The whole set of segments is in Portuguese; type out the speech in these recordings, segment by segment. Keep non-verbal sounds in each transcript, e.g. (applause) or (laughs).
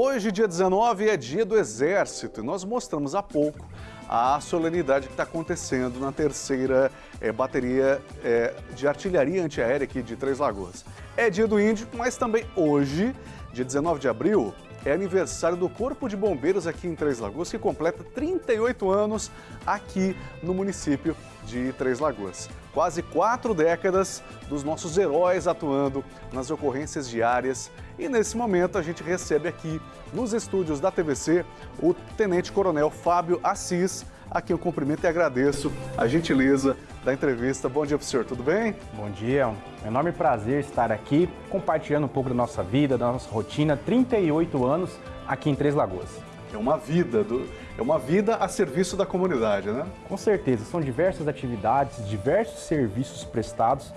Hoje, dia 19, é dia do Exército e nós mostramos há pouco a solenidade que está acontecendo na terceira é, bateria é, de artilharia antiaérea aqui de Três Lagoas. É dia do Índio, mas também hoje, dia 19 de abril, é aniversário do Corpo de Bombeiros aqui em Três Lagoas, que completa 38 anos aqui no município de Três Lagoas. Quase quatro décadas dos nossos heróis atuando nas ocorrências diárias e nesse momento a gente recebe aqui nos estúdios da TVC o Tenente Coronel Fábio Assis, a quem eu cumprimento e agradeço a gentileza da entrevista. Bom dia para o senhor, tudo bem? Bom dia, é um enorme prazer estar aqui compartilhando um pouco da nossa vida, da nossa rotina, 38 anos aqui em Três Lagoas. É uma vida, do, é uma vida a serviço da comunidade, né? Com certeza, são diversas atividades, diversos serviços prestados,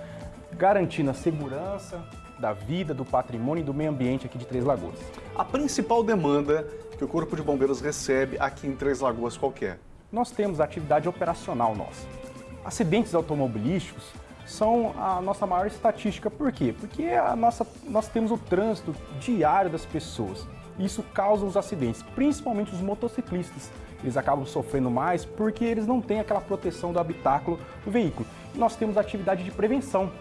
garantindo a segurança da vida, do patrimônio e do meio ambiente aqui de Três Lagoas. A principal demanda que o Corpo de Bombeiros recebe aqui em Três Lagoas qual é? Nós temos a atividade operacional nossa. Acidentes automobilísticos são a nossa maior estatística. Por quê? Porque a nossa, nós temos o trânsito diário das pessoas. Isso causa os acidentes, principalmente os motociclistas. Eles acabam sofrendo mais porque eles não têm aquela proteção do habitáculo do veículo. E nós temos atividade de prevenção.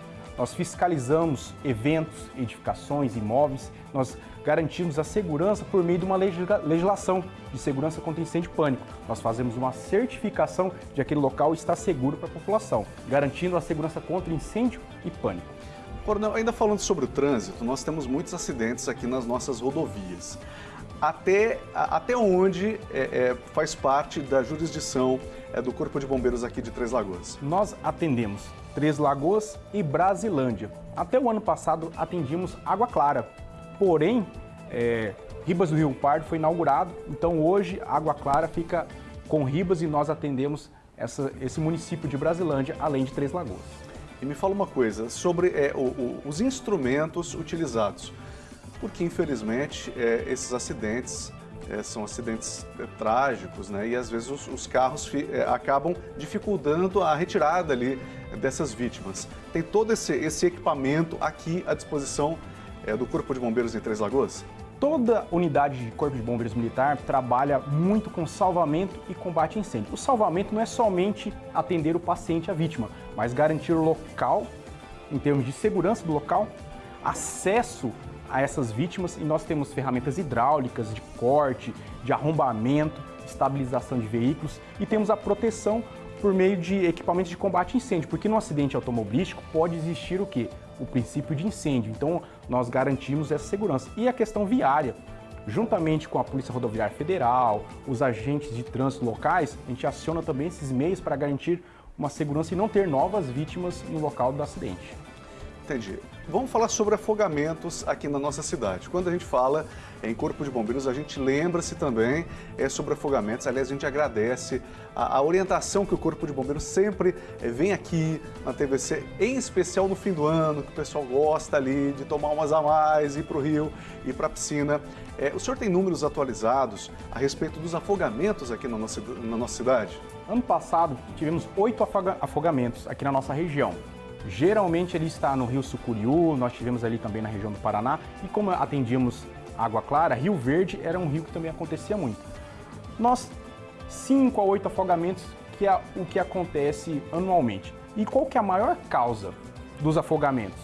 Nós fiscalizamos eventos, edificações, imóveis, nós garantimos a segurança por meio de uma legislação de segurança contra incêndio e pânico. Nós fazemos uma certificação de aquele local está seguro para a população, garantindo a segurança contra incêndio e pânico. Coronel, ainda falando sobre o trânsito, nós temos muitos acidentes aqui nas nossas rodovias. Até, até onde é, é, faz parte da jurisdição é, do Corpo de Bombeiros aqui de Três Lagoas? Nós atendemos Três Lagoas e Brasilândia. Até o ano passado atendíamos Água Clara. Porém, é, Ribas do Rio Pardo foi inaugurado, então hoje Água Clara fica com Ribas e nós atendemos essa, esse município de Brasilândia, além de Três Lagoas. E me fala uma coisa sobre é, o, o, os instrumentos utilizados, porque infelizmente é, esses acidentes é, são acidentes é, trágicos, né? E às vezes os, os carros é, acabam dificultando a retirada ali dessas vítimas. Tem todo esse, esse equipamento aqui à disposição é, do Corpo de Bombeiros em Três Lagoas? Toda unidade de Corpo de Bombeiros Militar trabalha muito com salvamento e combate a incêndio. O salvamento não é somente atender o paciente, a vítima, mas garantir o local, em termos de segurança do local, acesso a essas vítimas e nós temos ferramentas hidráulicas, de corte, de arrombamento, estabilização de veículos e temos a proteção por meio de equipamentos de combate a incêndio, porque no acidente automobilístico pode existir o quê? O princípio de incêndio, então nós garantimos essa segurança. E a questão viária, juntamente com a Polícia Rodoviária Federal, os agentes de trânsito locais, a gente aciona também esses meios para garantir uma segurança e não ter novas vítimas no local do acidente. Entendi. Vamos falar sobre afogamentos aqui na nossa cidade. Quando a gente fala em Corpo de Bombeiros, a gente lembra-se também é, sobre afogamentos. Aliás, a gente agradece a, a orientação que o Corpo de Bombeiros sempre é, vem aqui na TVC, em especial no fim do ano, que o pessoal gosta ali de tomar umas a mais, ir para o rio, ir para a piscina. É, o senhor tem números atualizados a respeito dos afogamentos aqui na nossa, na nossa cidade? Ano passado, tivemos oito afogamentos aqui na nossa região. Geralmente ele está no Rio Sucuriú, nós tivemos ali também na região do Paraná, e como atendíamos Água Clara, Rio Verde era um rio que também acontecia muito. Nós, 5 a 8 afogamentos, que é o que acontece anualmente. E qual que é a maior causa dos afogamentos?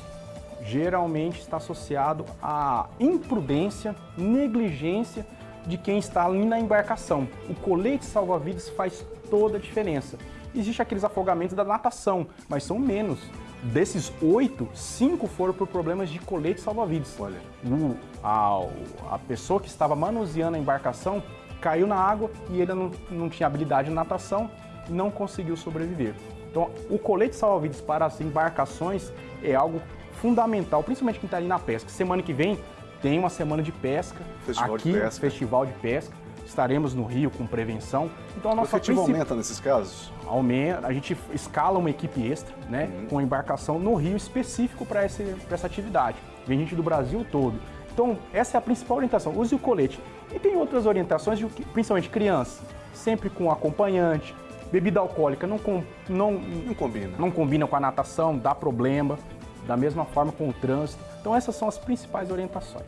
Geralmente está associado à imprudência, negligência de quem está ali na embarcação. O colete salva-vidas faz toda a diferença. Existem aqueles afogamentos da natação, mas são menos. Desses oito, cinco foram por problemas de colete salva-vidas. Olha, o, a, a pessoa que estava manuseando a embarcação caiu na água e ele não, não tinha habilidade de natação e não conseguiu sobreviver. Então, o colete salva-vidas para as embarcações é algo fundamental, principalmente quem está ali na pesca. Semana que vem tem uma semana de pesca, festival aqui, de pesca. festival de pesca. Estaremos no Rio com prevenção. Então a nossa o efetivo aumenta nesses casos? Aumenta, a gente escala uma equipe extra, né, uhum. com embarcação no Rio específico para essa atividade. Vem gente do Brasil todo. Então, essa é a principal orientação. Use o colete. E tem outras orientações, de, principalmente crianças, sempre com acompanhante. Bebida alcoólica não, com, não, não combina. Não combina com a natação, dá problema. Da mesma forma com o trânsito. Então, essas são as principais orientações.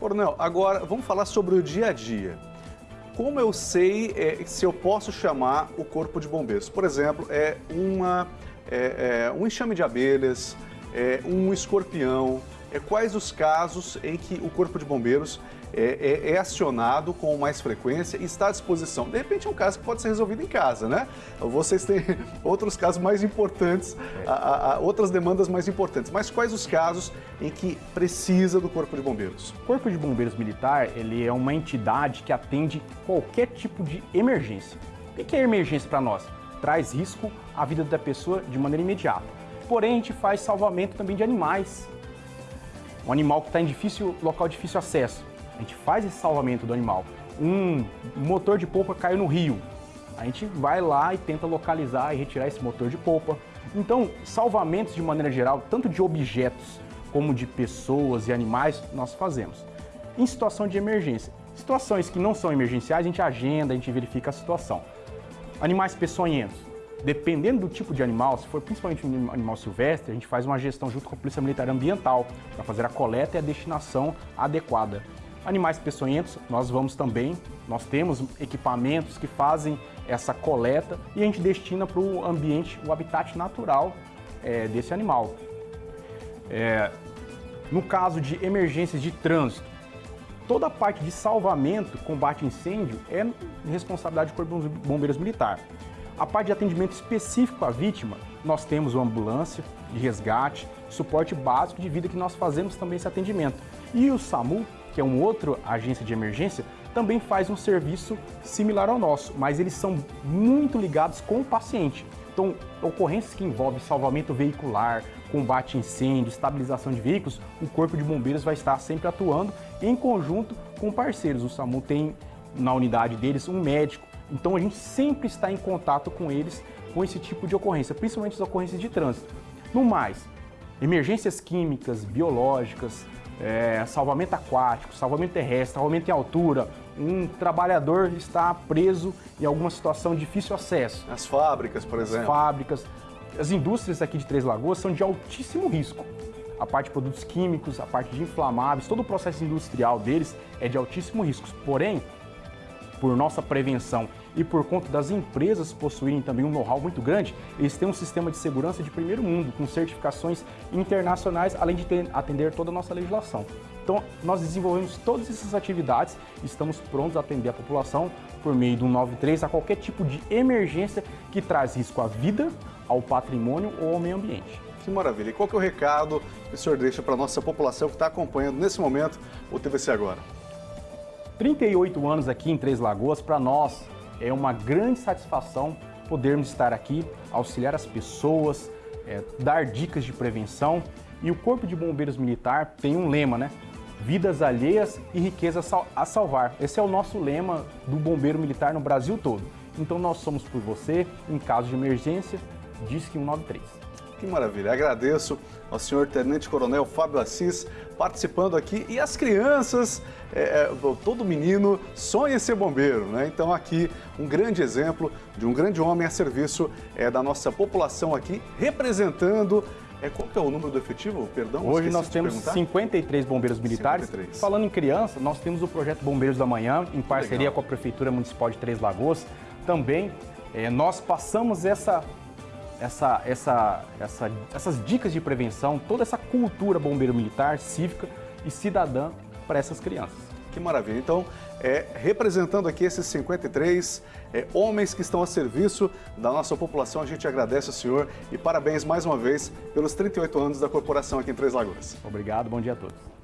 Coronel, agora vamos falar sobre o dia a dia. Como eu sei é, se eu posso chamar o corpo de bombeiros? Por exemplo, é, uma, é, é um enxame de abelhas, é, um escorpião, é, quais os casos em que o corpo de bombeiros é, é, é, acionado com mais frequência e está à disposição. De repente é um caso que pode ser resolvido em casa, né? Vocês têm (laughs) outros casos mais importantes, a, a, a, outras demandas mais importantes. Mas quais os casos em que precisa do Corpo de Bombeiros? O Corpo de Bombeiros Militar ele é uma entidade que atende qualquer tipo de emergência. O que é emergência para nós? Traz risco à vida da pessoa de maneira imediata. Porém, a gente faz salvamento também de animais. Um animal que está em difícil local de difícil acesso a gente faz esse salvamento do animal. Um motor de polpa caiu no rio, a gente vai lá e tenta localizar e retirar esse motor de polpa. Então, salvamentos de maneira geral, tanto de objetos como de pessoas e animais, nós fazemos. Em situação de emergência, situações que não são emergenciais, a gente agenda, a gente verifica a situação. Animais peçonhentos, dependendo do tipo de animal, se for principalmente um animal silvestre, a gente faz uma gestão junto com a Polícia Militar Ambiental para fazer a coleta e a destinação adequada. Animais peçonhentos, nós vamos também, nós temos equipamentos que fazem essa coleta e a gente destina para o ambiente, o habitat natural é, desse animal. É, no caso de emergências de trânsito, toda a parte de salvamento, combate a incêndio, é responsabilidade do Corpo de Bombeiros Militar. A parte de atendimento específico à vítima, nós temos uma ambulância de resgate, suporte básico de vida que nós fazemos também esse atendimento. E o SAMU que é uma outra agência de emergência, também faz um serviço similar ao nosso, mas eles são muito ligados com o paciente. Então, ocorrências que envolvem salvamento veicular, combate a incêndio, estabilização de veículos, o Corpo de Bombeiros vai estar sempre atuando em conjunto com parceiros. O SAMU tem na unidade deles um médico, então a gente sempre está em contato com eles com esse tipo de ocorrência, principalmente as ocorrências de trânsito. No mais, emergências químicas, biológicas, é, salvamento aquático, salvamento terrestre, salvamento em altura, um trabalhador está preso em alguma situação de difícil acesso. As fábricas, por exemplo. As fábricas. As indústrias aqui de Três Lagoas são de altíssimo risco. A parte de produtos químicos, a parte de inflamáveis, todo o processo industrial deles é de altíssimo risco. Porém, por nossa prevenção e por conta das empresas possuírem também um know-how muito grande, eles têm um sistema de segurança de primeiro mundo, com certificações internacionais, além de ter, atender toda a nossa legislação. Então, nós desenvolvemos todas essas atividades estamos prontos a atender a população por meio do 93 a qualquer tipo de emergência que traz risco à vida, ao patrimônio ou ao meio ambiente. Que maravilha. E qual que é o recado que o senhor deixa para a nossa população que está acompanhando nesse momento o TVC Agora? 38 anos aqui em Três Lagoas, para nós é uma grande satisfação podermos estar aqui, auxiliar as pessoas, é, dar dicas de prevenção. E o Corpo de Bombeiros Militar tem um lema, né? Vidas alheias e riqueza a salvar. Esse é o nosso lema do Bombeiro Militar no Brasil todo. Então nós somos por você, em caso de emergência, Disque 193. Que maravilha. Agradeço ao senhor Tenente Coronel Fábio Assis participando aqui e as crianças, é, é, todo menino sonha em ser bombeiro, né? Então aqui um grande exemplo de um grande homem a serviço é, da nossa população aqui, representando é, qual que é o número do efetivo? Perdão, Hoje nós temos perguntar. 53 bombeiros militares. 53. Falando em criança, nós temos o projeto Bombeiros da Manhã, em parceria Legal. com a Prefeitura Municipal de Três Lagoas. Também é, nós passamos essa essa, essa, essa, essas dicas de prevenção, toda essa cultura bombeiro militar, cívica e cidadã para essas crianças. Que maravilha. Então, é, representando aqui esses 53 é, homens que estão a serviço da nossa população, a gente agradece ao senhor e parabéns mais uma vez pelos 38 anos da corporação aqui em Três Lagoas. Obrigado, bom dia a todos.